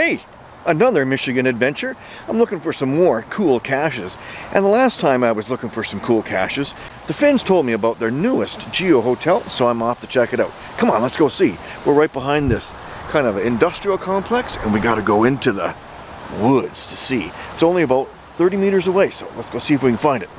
Hey, another Michigan adventure. I'm looking for some more cool caches. And the last time I was looking for some cool caches, the Finns told me about their newest Geo Hotel, so I'm off to check it out. Come on, let's go see. We're right behind this kind of industrial complex, and we gotta go into the woods to see. It's only about 30 meters away, so let's go see if we can find it.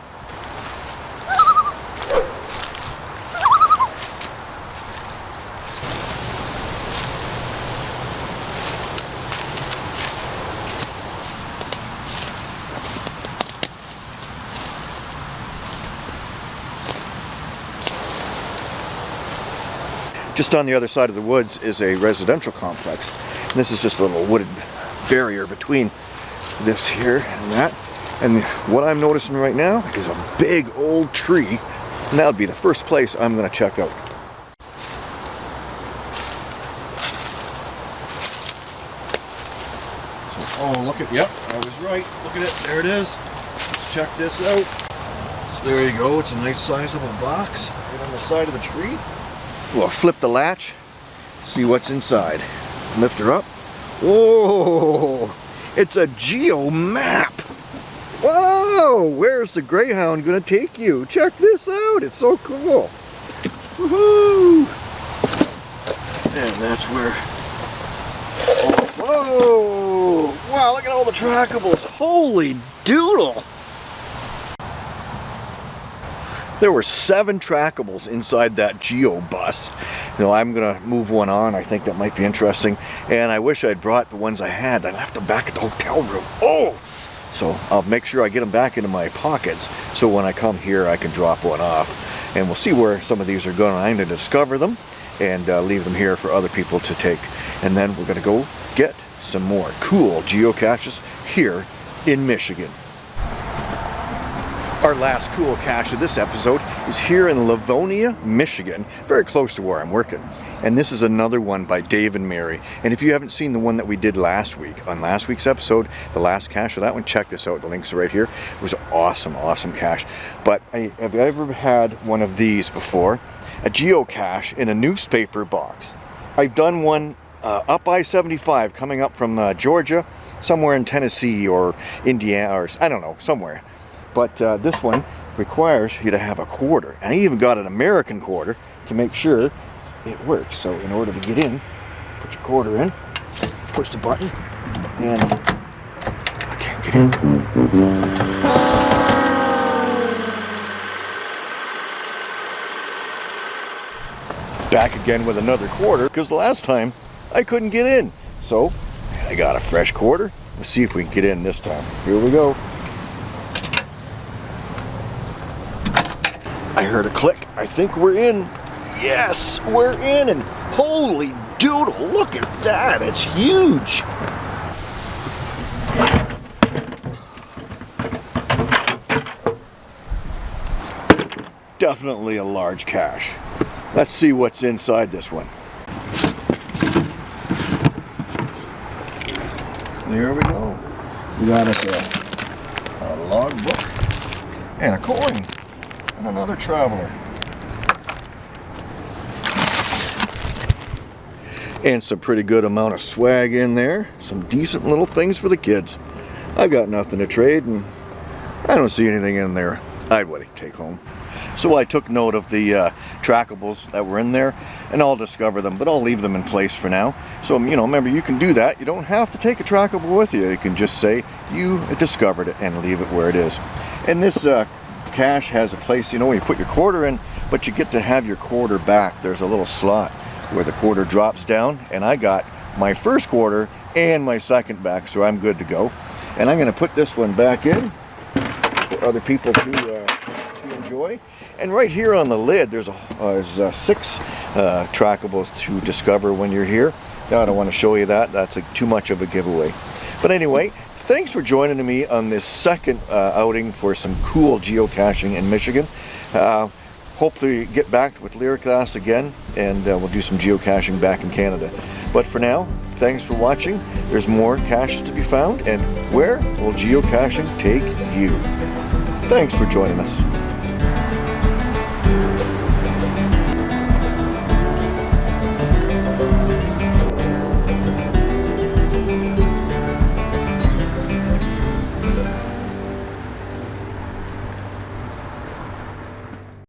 Just on the other side of the woods is a residential complex. And this is just a little wooded barrier between this here and that. And what I'm noticing right now is a big old tree. And that would be the first place I'm going to check out. So, oh, look at, yep, I was right. Look at it, there it is. Let's check this out. So there you go, it's a nice sizable box right on the side of the tree. We'll flip the latch, see what's inside. Lift her up. Whoa! It's a geo map! Whoa! Where's the Greyhound gonna take you? Check this out! It's so cool! Woohoo! And that's where... Whoa! Wow, look at all the trackables! Holy doodle! There were seven trackables inside that Geo bus. You know, I'm gonna move one on. I think that might be interesting. And I wish I'd brought the ones I had. I left them back at the hotel room. Oh! So I'll make sure I get them back into my pockets so when I come here I can drop one off. And we'll see where some of these are going. I'm gonna discover them and uh, leave them here for other people to take. And then we're gonna go get some more cool geocaches here in Michigan. Our last cool cache of this episode is here in Livonia, Michigan, very close to where I'm working. And this is another one by Dave and Mary. And if you haven't seen the one that we did last week, on last week's episode, the last cache of that one, check this out. The links are right here. It was awesome, awesome cache. But I, have you ever had one of these before? A geocache in a newspaper box. I've done one uh, up I-75 coming up from uh, Georgia, somewhere in Tennessee or Indiana, or I don't know, somewhere. But uh, this one requires you to have a quarter. And I even got an American quarter to make sure it works. So in order to get in, put your quarter in, push the button, and I can't get in. Back again with another quarter, because the last time I couldn't get in. So I got a fresh quarter. Let's see if we can get in this time. Here we go. I heard a click. I think we're in. Yes, we're in. And holy doodle, look at that. It's huge. Definitely a large cache. Let's see what's inside this one. There we go. We got us a, a log book and a coin and another traveler. And some pretty good amount of swag in there. Some decent little things for the kids. I've got nothing to trade and I don't see anything in there I'd want to take home. So I took note of the uh, trackables that were in there and I'll discover them, but I'll leave them in place for now. So, you know, remember you can do that. You don't have to take a trackable with you. You can just say you discovered it and leave it where it is. And this uh, cache has a place, you know, when you put your quarter in, but you get to have your quarter back. There's a little slot where the quarter drops down, and I got my first quarter and my second back, so I'm good to go. And I'm going to put this one back in for other people to, uh, to enjoy. And right here on the lid, there's, a, uh, there's six uh, trackables to discover when you're here. Now, I don't want to show you that. That's a, too much of a giveaway. But anyway, Thanks for joining me on this second uh, outing for some cool geocaching in Michigan. Uh, hope to get back with Lyriclass again and uh, we'll do some geocaching back in Canada. But for now, thanks for watching. There's more caches to be found and where will geocaching take you? Thanks for joining us.